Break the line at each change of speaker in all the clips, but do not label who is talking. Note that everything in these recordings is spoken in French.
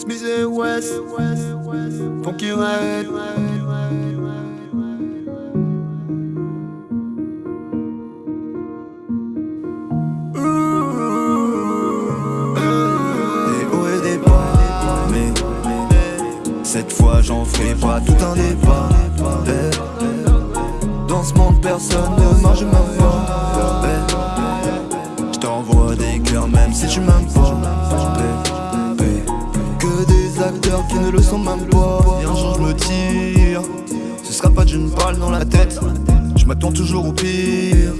Et West, des bas, mais cette fois j'en ferai pas tout un débat. Eh, Dans ce monde, personne acteurs qui ne le sont même pas. Et un jour je me tire, ce sera pas d'une balle dans la tête. Je m'attends toujours au pire,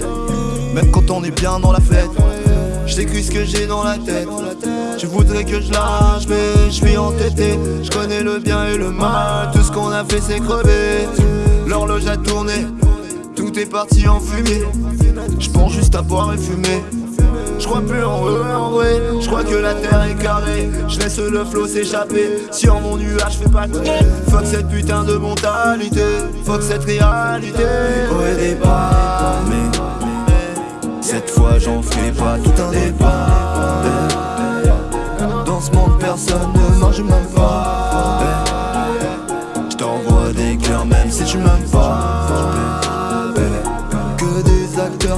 même quand on est bien dans la fête. Je ce que j'ai dans la tête. Tu voudrais que je lâche, mais je suis entêté. Je connais le bien et le mal. Tout ce qu'on a fait, c'est crever. L'horloge a tourné, tout est parti en fumée. Je pense juste à boire et fumer. Je crois plus en en vrai. Je crois que la terre est carrée. Je laisse le flot s'échapper. Sur mon nuage, fais pas de Fuck cette putain de mentalité. Fuck cette réalité. Des bas, mais cette fois j'en ferai pas tout un débat Dans ce monde personne ne marche même pas Je t'envoie des cœurs même si tu m'aimes pas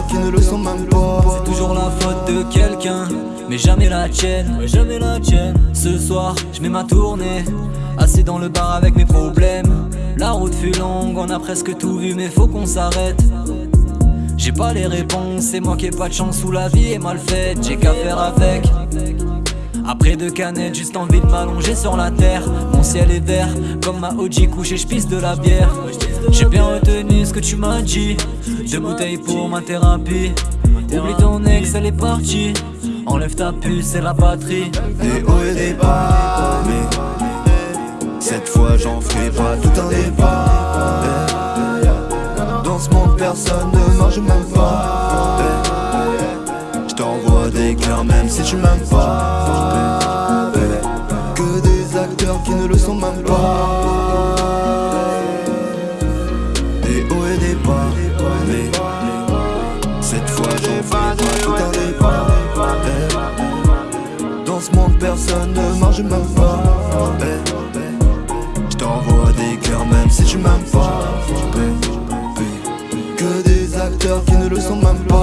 qui ne le sont même pas
C'est toujours la faute de quelqu'un, mais jamais la tienne, ouais, jamais la tienne. Ce soir, je mets ma tournée, assis dans le bar avec mes problèmes. La route fut longue, on a presque tout vu, mais faut qu'on s'arrête. J'ai pas les réponses, c'est moi qui ai pas de chance où la vie est mal faite, j'ai qu'à faire avec. Après deux canettes, juste envie de m'allonger sur la terre. Mon ciel est vert, comme ma OG couche et je pisse de la bière. J'ai bien retenu ce que tu m'as dit. Deux bouteilles pour ma thérapie. Oublie ton ex, elle est partie. Enlève ta puce, c'est la batterie.
Des hauts et des bas Mais cette fois j'en ferai pas tout un débat Dans ce monde personne ne t'envoie des cœurs même si tu m'aimes pas. Que des acteurs qui ne le sont même pas. Des hauts et des bas. Mais cette fois j'ai pas tout un départ Dans ce monde personne ne mange même pas Je t'envoie des cœurs même si tu m'aimes pas. Que des acteurs qui ne le sont même pas.